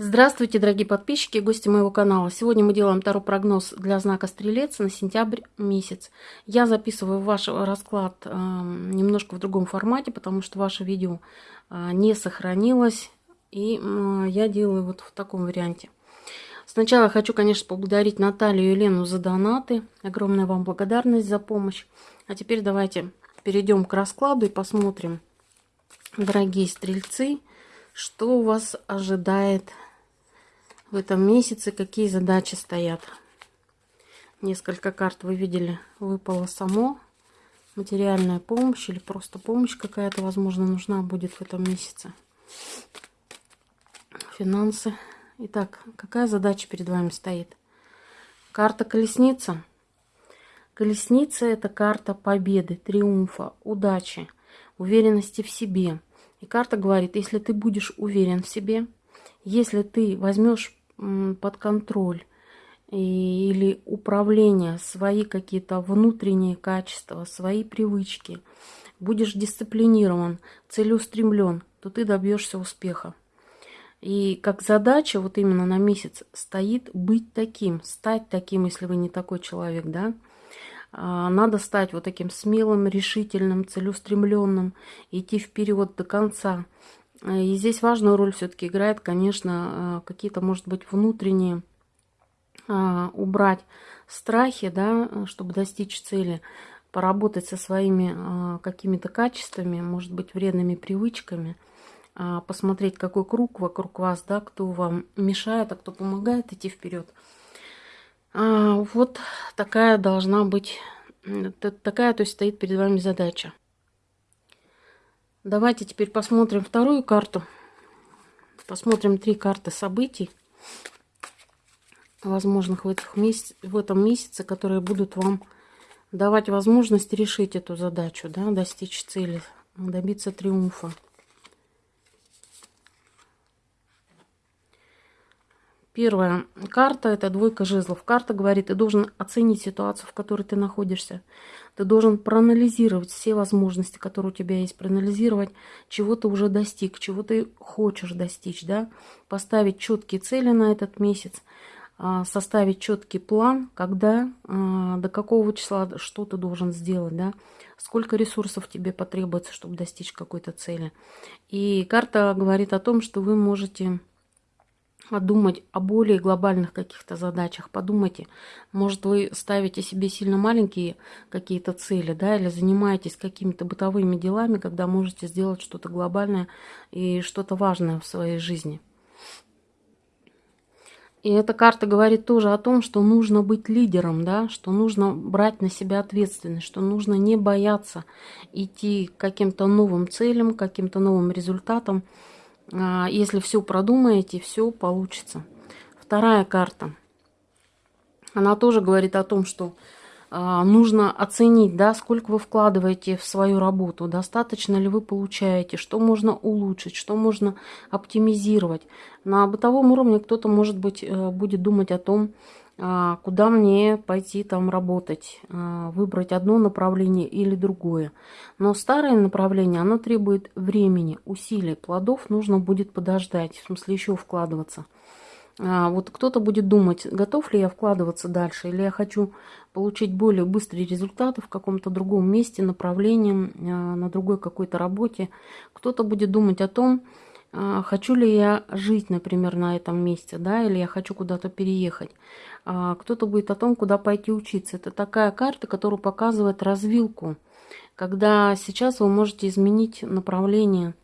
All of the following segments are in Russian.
Здравствуйте, дорогие подписчики и гости моего канала. Сегодня мы делаем второй прогноз для знака Стрелец на сентябрь месяц. Я записываю ваш расклад э, немножко в другом формате, потому что ваше видео э, не сохранилось. И э, я делаю вот в таком варианте. Сначала хочу, конечно, поблагодарить Наталью и Елену за донаты. Огромная вам благодарность за помощь. А теперь давайте перейдем к раскладу и посмотрим, дорогие стрельцы, что вас ожидает в этом месяце, какие задачи стоят. Несколько карт вы видели, выпало само. Материальная помощь или просто помощь какая-то, возможно, нужна будет в этом месяце. Финансы. Итак, какая задача перед вами стоит? Карта колесница. Колесница – это карта победы, триумфа, удачи, уверенности в себе. И карта говорит, если ты будешь уверен в себе, если ты возьмешь под контроль или управление, свои какие-то внутренние качества, свои привычки, будешь дисциплинирован, целеустремлен, то ты добьешься успеха. И как задача вот именно на месяц стоит быть таким, стать таким, если вы не такой человек, да. А, надо стать вот таким смелым, решительным, целеустремленным, идти вперед до конца. И здесь важную роль все-таки играет, конечно, э, какие-то, может быть, внутренние а, убрать страхи, да, чтобы достичь цели, поработать со своими а, какими-то качествами, может быть, вредными привычками, а, посмотреть, какой круг вокруг вас, да, кто вам мешает, а кто помогает идти вперед. Вот такая должна быть, такая, то есть стоит перед вами задача. Давайте теперь посмотрим вторую карту. Посмотрим три карты событий, возможных в, этих месяц, в этом месяце, которые будут вам давать возможность решить эту задачу, да, достичь цели, добиться триумфа. Первая карта – это двойка жезлов. Карта говорит, ты должен оценить ситуацию, в которой ты находишься. Ты должен проанализировать все возможности, которые у тебя есть, проанализировать, чего ты уже достиг, чего ты хочешь достичь, да? поставить четкие цели на этот месяц, а, составить четкий план, когда, а, до какого числа что ты должен сделать, да, сколько ресурсов тебе потребуется, чтобы достичь какой-то цели. И карта говорит о том, что вы можете думать о более глобальных каких-то задачах. Подумайте, может вы ставите себе сильно маленькие какие-то цели, да, или занимаетесь какими-то бытовыми делами, когда можете сделать что-то глобальное и что-то важное в своей жизни. И эта карта говорит тоже о том, что нужно быть лидером, да, что нужно брать на себя ответственность, что нужно не бояться идти к каким-то новым целям, каким-то новым результатам, если все продумаете, все получится. Вторая карта. Она тоже говорит о том, что а, нужно оценить, да, сколько вы вкладываете в свою работу, достаточно ли вы получаете, что можно улучшить, что можно оптимизировать. На бытовом уровне кто-то, может быть, э, будет думать о том, а, куда мне пойти там работать, а, выбрать одно направление или другое. Но старое направление, оно требует времени, усилий, плодов нужно будет подождать, в смысле еще вкладываться. А, вот кто-то будет думать, готов ли я вкладываться дальше, или я хочу получить более быстрые результаты в каком-то другом месте, направлении, на другой какой-то работе. Кто-то будет думать о том, а, хочу ли я жить, например, на этом месте, да, или я хочу куда-то переехать. А, кто-то будет о том, куда пойти учиться. Это такая карта, которая показывает развилку, когда сейчас вы можете изменить направление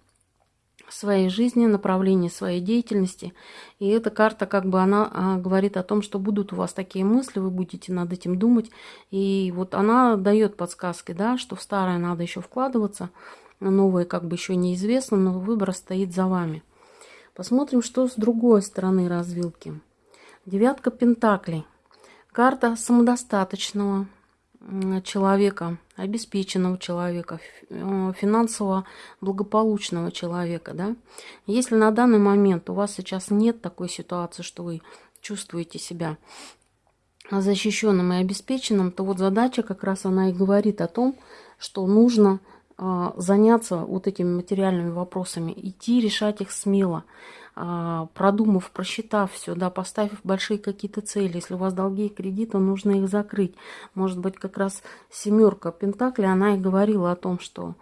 своей жизни, направление своей деятельности. И эта карта, как бы, она а, говорит о том, что будут у вас такие мысли, вы будете над этим думать. И вот она дает подсказки, да, что в старое надо еще вкладываться, новое как бы еще неизвестно, но выбор стоит за вами. Посмотрим, что с другой стороны развилки. Девятка пентаклей. Карта самодостаточного человека, обеспеченного человека, э, финансово благополучного человека. Да? Если на данный момент у вас сейчас нет такой ситуации, что вы чувствуете себя защищенным и обеспеченным, то вот задача как раз она и говорит о том, что нужно заняться вот этими материальными вопросами, идти решать их смело. А, продумав, просчитав все, да, поставив большие какие-то цели. Если у вас долги и кредиты, нужно их закрыть. Может быть, как раз семерка Пентакли, она и говорила о том, что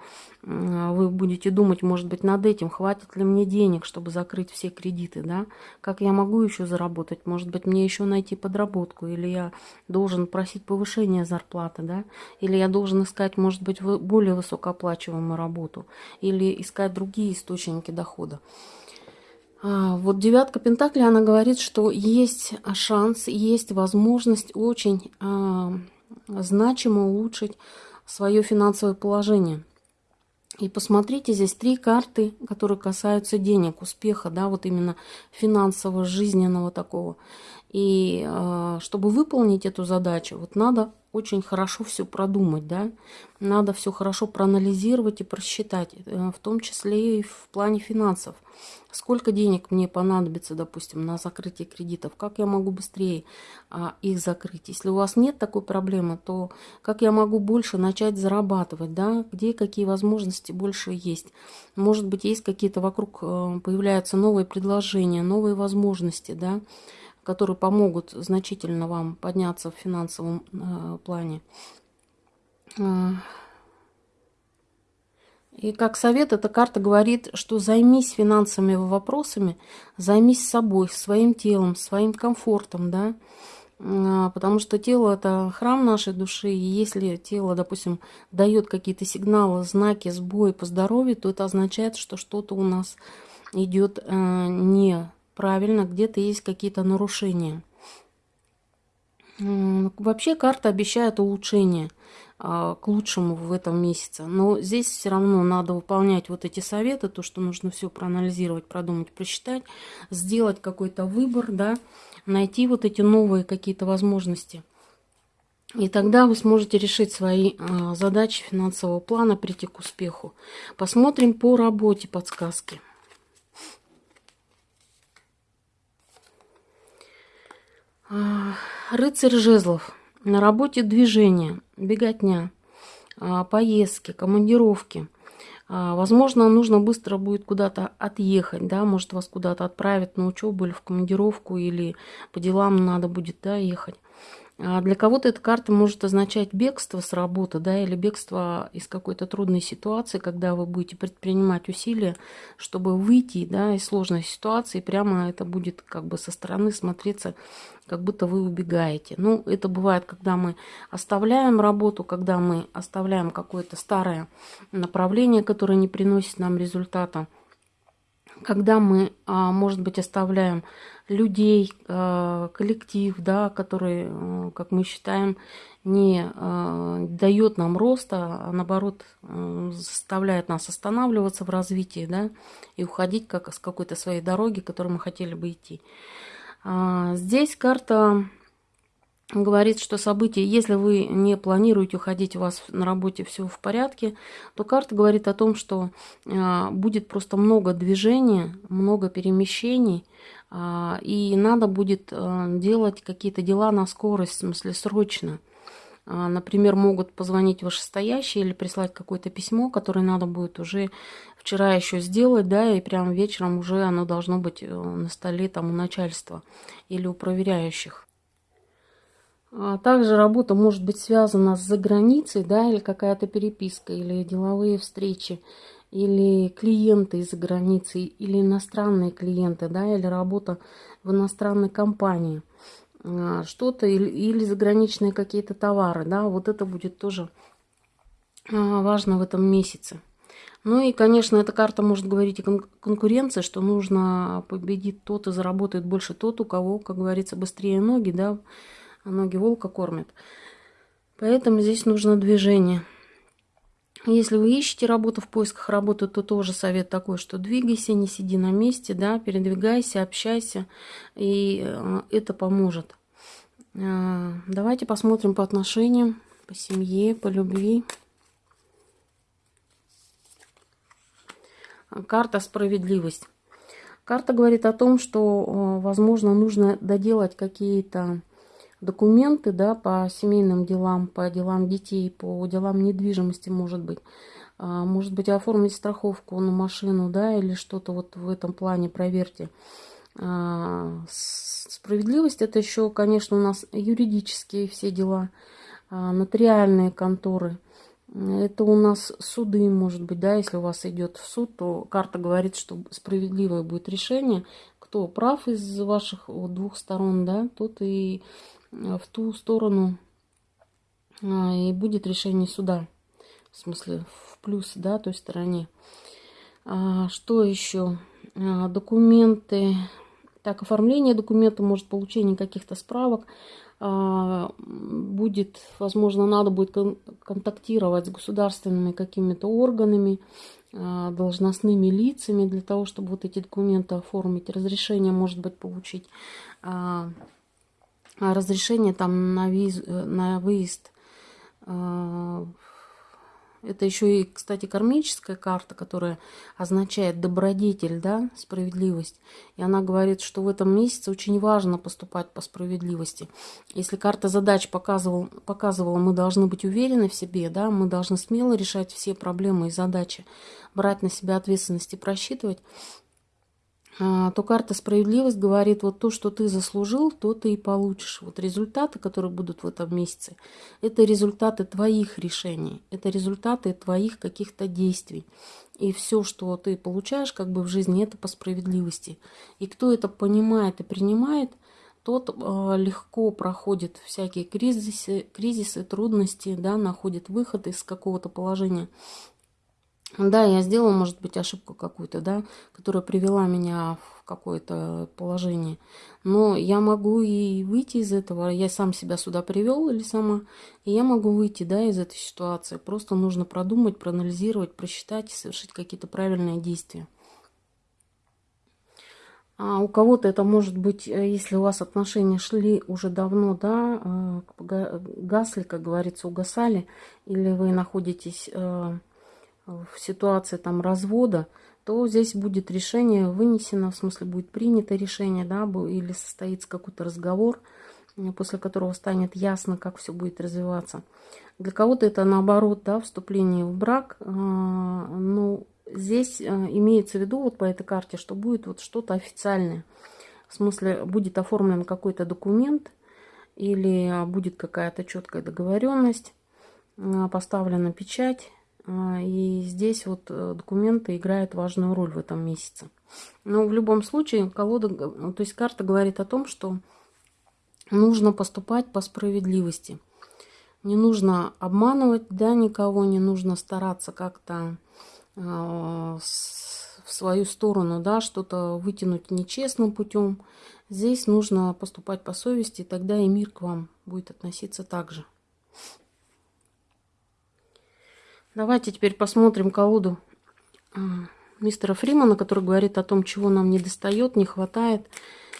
вы будете думать, может быть, над этим, хватит ли мне денег, чтобы закрыть все кредиты, да, как я могу еще заработать, может быть, мне еще найти подработку, или я должен просить повышения зарплаты, да, или я должен искать, может быть, более высокооплачиваемую работу, или искать другие источники дохода. А, вот девятка Пентакли, она говорит, что есть шанс, есть возможность очень а, значимо улучшить свое финансовое положение – и посмотрите, здесь три карты, которые касаются денег, успеха, да, вот именно финансового, жизненного такого. И э, чтобы выполнить эту задачу, вот надо очень хорошо все продумать, да, надо все хорошо проанализировать и просчитать, э, в том числе и в плане финансов. Сколько денег мне понадобится, допустим, на закрытие кредитов, как я могу быстрее а, их закрыть. Если у вас нет такой проблемы, то как я могу больше начать зарабатывать, да, где какие возможности больше есть. Может быть, есть какие-то вокруг, э, появляются новые предложения, новые возможности, да, которые помогут значительно вам подняться в финансовом э, плане. Э, и как совет, эта карта говорит, что займись финансовыми вопросами, займись собой, своим телом, своим комфортом, да, э, потому что тело – это храм нашей души, и если тело, допустим, дает какие-то сигналы, знаки, сбои по здоровью, то это означает, что что-то у нас идет не правильно, где-то есть какие-то нарушения. Вообще карта обещает улучшение а, к лучшему в этом месяце. Но здесь все равно надо выполнять вот эти советы, то, что нужно все проанализировать, продумать, просчитать, сделать какой-то выбор, да, найти вот эти новые какие-то возможности. И тогда вы сможете решить свои а, задачи финансового плана, прийти к успеху. Посмотрим по работе подсказки. Рыцарь жезлов. На работе движение, беготня, а, поездки, командировки. А, возможно, нужно быстро будет куда-то отъехать, да, может вас куда-то отправят на учебу или в командировку, или по делам надо будет, да, ехать. А для кого-то эта карта может означать бегство с работы, да, или бегство из какой-то трудной ситуации, когда вы будете предпринимать усилия, чтобы выйти, да, из сложной ситуации, прямо это будет как бы со стороны смотреться, как будто вы убегаете. Ну, это бывает, когда мы оставляем работу, когда мы оставляем какое-то старое направление, которое не приносит нам результата, когда мы, а, может быть, оставляем людей, э, коллектив, да, который, э, как мы считаем, не э, дает нам роста, а наоборот заставляет нас останавливаться в развитии, да, и уходить как с какой-то своей дороги, которой мы хотели бы идти. А, здесь карта говорит, что события, если вы не планируете уходить, у вас на работе все в порядке, то карта говорит о том, что будет просто много движения, много перемещений, а, и надо будет э, делать какие-то дела на скорость, в смысле срочно. А, например, могут позвонить вышестоящие или прислать какое-то письмо, которое надо будет уже вчера еще сделать, да, и прямо вечером уже оно должно быть э, на столе там у начальства или у проверяющих. А также работа может быть связана с заграницей, да, или какая-то переписка, или деловые встречи или клиенты из-за границы, или иностранные клиенты, да, или работа в иностранной компании, а, что-то, или, или заграничные какие-то товары, да, вот это будет тоже а, важно в этом месяце. Ну и, конечно, эта карта может говорить о конкуренции, что нужно победить тот и заработает больше тот, у кого, как говорится, быстрее ноги, да, ноги волка кормят. Поэтому здесь нужно движение. Если вы ищете работу в поисках работы, то тоже совет такой, что двигайся, не сиди на месте, да, передвигайся, общайся, и э, это поможет. Э, давайте посмотрим по отношениям, по семье, по любви. Карта «Справедливость». Карта говорит о том, что, э, возможно, нужно доделать какие-то документы да, по семейным делам, по делам детей, по делам недвижимости, может быть. А, может быть, оформить страховку на машину, да, или что-то вот в этом плане проверьте. А, справедливость это еще, конечно, у нас юридические все дела, а, нотариальные конторы. Это у нас суды, может быть, да, если у вас идет в суд, то карта говорит, что справедливое будет решение. Кто прав из ваших двух сторон, да, тот и в ту сторону и будет решение суда. В смысле, в плюс, да, той стороне. А, что еще? А, документы. Так, оформление документа, может, получение каких-то справок. А, будет, возможно, надо будет кон контактировать с государственными какими-то органами, а, должностными лицами для того, чтобы вот эти документы оформить. Разрешение, может быть, получить. А, разрешение там на, виз, на выезд а, это еще и, кстати, кармическая карта, которая означает добродетель, да, справедливость. И она говорит, что в этом месяце очень важно поступать по справедливости. Если карта задач показывала, показывала, мы должны быть уверены в себе, да, мы должны смело решать все проблемы и задачи, брать на себя ответственность и просчитывать, то карта справедливость говорит, вот то, что ты заслужил, то ты и получишь. Вот результаты, которые будут в этом месяце, это результаты твоих решений, это результаты твоих каких-то действий. И все, что ты получаешь как бы в жизни, это по справедливости. И кто это понимает и принимает, тот э, легко проходит всякие кризисы, кризисы, трудности, да, находит выход из какого-то положения. Да, я сделала, может быть, ошибку какую-то, да, которая привела меня в какое-то положение. Но я могу и выйти из этого. Я сам себя сюда привел или сама. И я могу выйти, да, из этой ситуации. Просто нужно продумать, проанализировать, просчитать и совершить какие-то правильные действия. А у кого-то это может быть, э, если у вас отношения шли уже давно, да, э, гасли, как говорится, угасали, или вы находитесь э, в ситуации там развода, то здесь будет решение вынесено, в смысле будет принято решение, да, или состоится какой-то разговор, после которого станет ясно, как все будет развиваться. Для кого-то это наоборот, да, вступление в брак, а, ну, здесь а, имеется в виду вот по этой карте, что будет вот что-то официальное. В смысле, будет оформлен какой-то документ или будет какая-то четкая договоренность, а, поставлена печать, а, и здесь вот э, документы играют важную роль в этом месяце. Но в любом случае колода, то есть карта говорит о том, что нужно поступать по справедливости. Не нужно обманывать да, никого, не нужно стараться как-то э, в свою сторону да, что-то вытянуть нечестным путем. Здесь нужно поступать по совести, тогда и мир к вам будет относиться так же. Давайте теперь посмотрим колоду а, мистера Фримана, который говорит о том, чего нам не достает, не хватает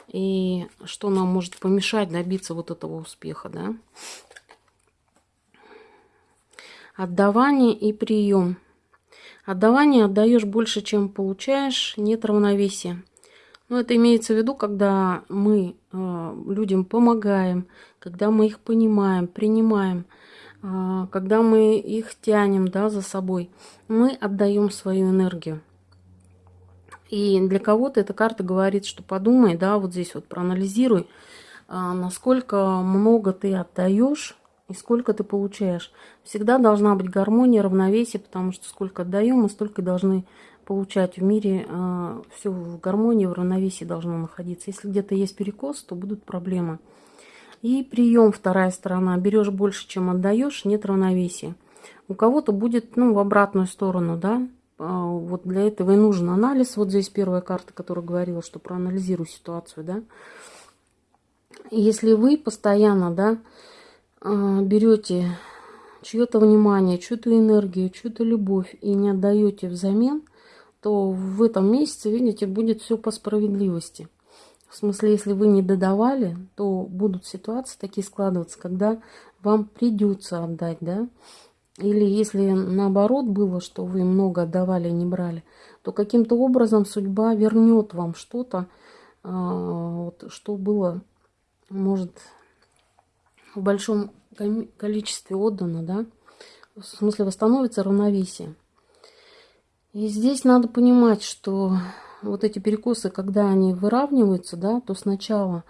и что нам может помешать добиться вот этого успеха. Да? Отдавание и прием. Отдавание отдаешь больше, чем получаешь, нет равновесия. Но это имеется в виду, когда мы э, людям помогаем, когда мы их понимаем, принимаем – когда мы их тянем да, за собой, мы отдаем свою энергию. И для кого-то эта карта говорит, что подумай, да, вот здесь вот проанализируй, а, насколько много ты отдаешь и сколько ты получаешь. Всегда должна быть гармония, равновесие, потому что сколько отдаем, мы столько должны получать. В мире а, все в гармонии, в равновесии должно находиться. Если где-то есть перекос, то будут проблемы. И прием вторая сторона. Берешь больше, чем отдаешь, нет равновесия. У кого-то будет ну, в обратную сторону, да. А, вот для этого и нужен анализ. Вот здесь первая карта, которая говорила, что проанализирую ситуацию, да. Если вы постоянно, да, а, берете чье-то внимание, чью-то энергию, чью-то любовь и не отдаете взамен, то в этом месяце, видите, будет все по справедливости. В смысле, если вы не додавали, то будут ситуации такие складываться, когда вам придется отдать, да? Или если наоборот было, что вы много отдавали и не брали, то каким-то образом судьба вернет вам что-то, а, вот, что было, может, в большом количестве отдано, да? В смысле, восстановится равновесие. И здесь надо понимать, что вот эти перекосы, когда они выравниваются, да, то сначала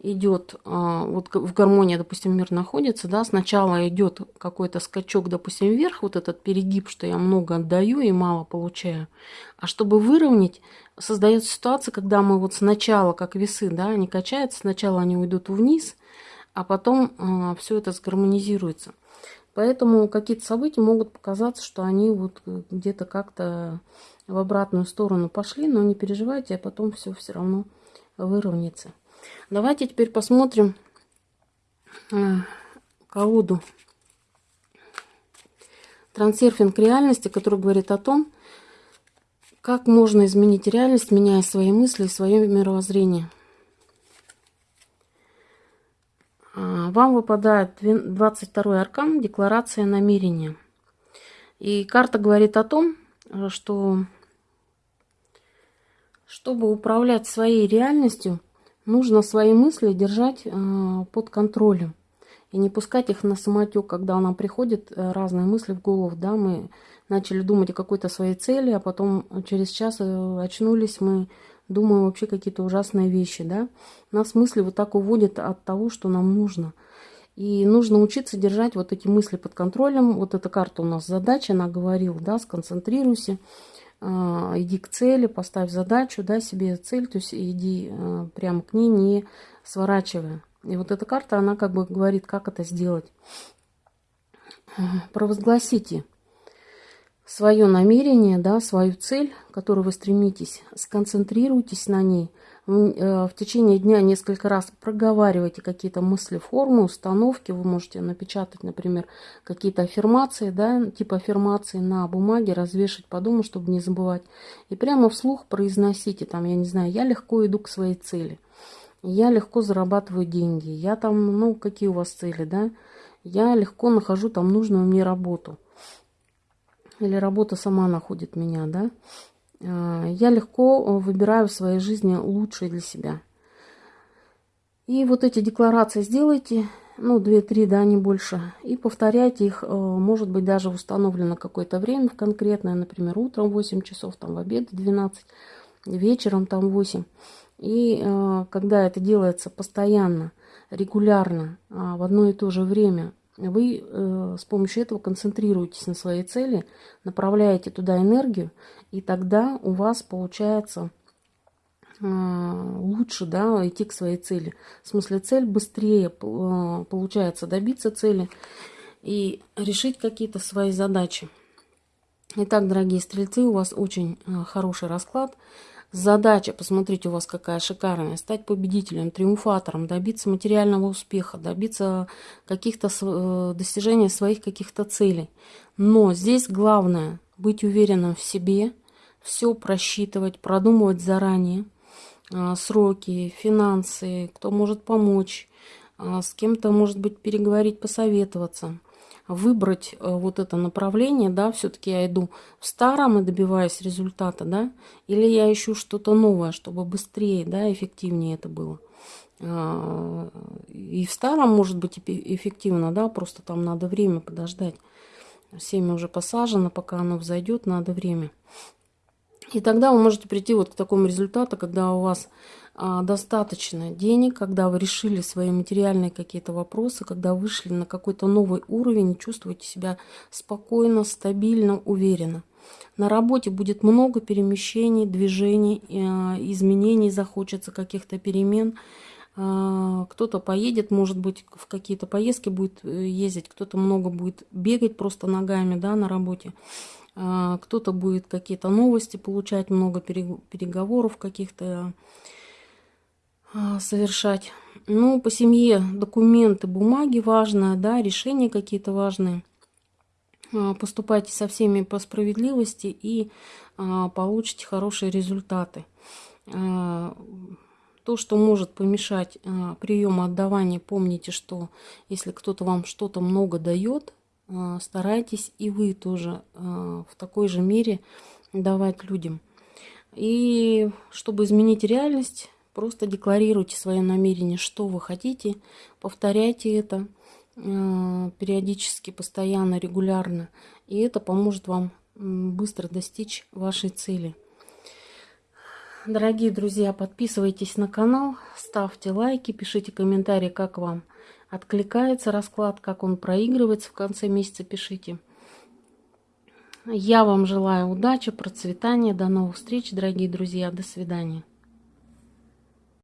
идет, а, вот в гармонии, допустим, мир находится, да, сначала идет какой-то скачок, допустим, вверх, вот этот перегиб, что я много отдаю и мало получаю. А чтобы выровнять, создается ситуация, когда мы вот сначала, как весы, да, они качаются, сначала они уйдут вниз, а потом а, все это сгармонизируется. Поэтому какие-то события могут показаться, что они вот где-то как-то в обратную сторону пошли, но не переживайте, а потом все все равно выровняется. Давайте теперь посмотрим э, колоду трансерфинг реальности, который говорит о том, как можно изменить реальность, меняя свои мысли и свое мировоззрение. А, вам выпадает 22 аркан «Декларация намерения». И карта говорит о том, что чтобы управлять своей реальностью, нужно свои мысли держать э, под контролем и не пускать их на самотек, когда нам приходят э, разные мысли в голову, да, мы начали думать о какой-то своей цели, а потом через час э, очнулись, мы думаем вообще какие-то ужасные вещи, да. Нас мысли вот так уводят от того, что нам нужно. И нужно учиться держать вот эти мысли под контролем. Вот эта карта у нас задача, она говорила, да, сконцентрируйся, иди к цели, поставь задачу, да, себе цель, то есть иди а, прямо к ней, не сворачивая. И вот эта карта, она как бы говорит, как это сделать. Провозгласите свое намерение, да, свою цель, к которой вы стремитесь, сконцентрируйтесь на ней – в течение дня несколько раз проговаривайте какие-то мысли, формы, установки. Вы можете напечатать, например, какие-то аффирмации, да, типа аффирмации на бумаге, развешать по дому, чтобы не забывать. И прямо вслух произносите, там, я не знаю, я легко иду к своей цели. Я легко зарабатываю деньги. Я там, ну, какие у вас цели, да? Я легко нахожу там нужную мне работу. Или работа сама находит меня, да? А, я легко э, выбираю в своей жизни лучшее для себя. И вот эти декларации сделайте, ну, 2-3, да, не больше, и повторяйте их, э, может быть, даже установлено какое-то время конкретное, например, утром 8 часов, там, в обед 12, вечером там 8. И э, когда это делается постоянно, регулярно, а, в одно и то же время, вы э, с помощью этого концентрируетесь на своей цели, направляете туда энергию, и тогда у вас получается э, лучше да, идти к своей цели. В смысле, цель быстрее э, получается добиться цели и решить какие-то свои задачи. Итак, дорогие стрельцы, у вас очень э, хороший расклад. Задача, посмотрите, у вас какая шикарная, стать победителем, триумфатором, добиться материального успеха, добиться каких-то э, достижения своих каких-то целей. Но здесь главное быть уверенным в себе, все просчитывать, продумывать заранее э, сроки, финансы, кто может помочь, э, с кем-то, может быть, переговорить, посоветоваться выбрать э, вот это направление, да, все-таки я иду в старом и добиваюсь результата, да, или я ищу что-то новое, чтобы быстрее, да, эффективнее это было. А, и в старом может быть эффективно, да, просто там надо время подождать. Семя уже посажено, пока оно взойдет, надо время. И тогда вы можете прийти вот к такому результату, когда у вас достаточно денег, когда вы решили свои материальные какие-то вопросы, когда вышли на какой-то новый уровень чувствуете себя спокойно, стабильно, уверенно. На работе будет много перемещений, движений, а, изменений, захочется каких-то перемен. А, кто-то поедет, может быть, в какие-то поездки будет э, ездить, кто-то много будет бегать просто ногами да, на работе. Кто-то будет какие-то новости получать, много переговоров каких-то а, совершать. Ну, по семье документы, бумаги важные, да, решения какие-то важные. А, поступайте со всеми по справедливости и а, получите хорошие результаты. То, что может помешать приему отдавания, помните, что если кто-то вам что-то много дает, старайтесь и вы тоже в такой же мере давать людям. И чтобы изменить реальность, Просто декларируйте свое намерение, что вы хотите, повторяйте это э, периодически, постоянно, регулярно. И это поможет вам быстро достичь вашей цели. Дорогие друзья, подписывайтесь на канал, ставьте лайки, пишите комментарии, как вам откликается расклад, как он проигрывается в конце месяца, пишите. Я вам желаю удачи, процветания, до новых встреч, дорогие друзья, до свидания.